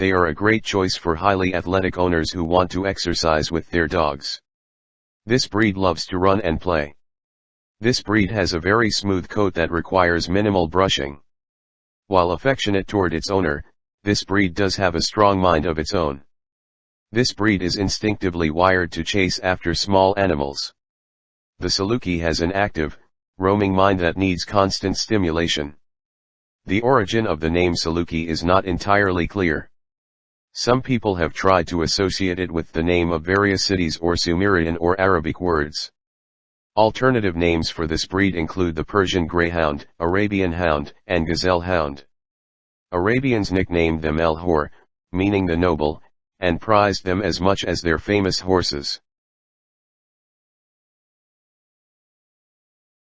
They are a great choice for highly athletic owners who want to exercise with their dogs. This breed loves to run and play. This breed has a very smooth coat that requires minimal brushing. While affectionate toward its owner, this breed does have a strong mind of its own. This breed is instinctively wired to chase after small animals. The Saluki has an active, roaming mind that needs constant stimulation. The origin of the name Saluki is not entirely clear. Some people have tried to associate it with the name of various cities or Sumerian or Arabic words. Alternative names for this breed include the Persian Greyhound, Arabian Hound, and Gazelle Hound. Arabians nicknamed them El Hor, meaning the noble, and prized them as much as their famous horses.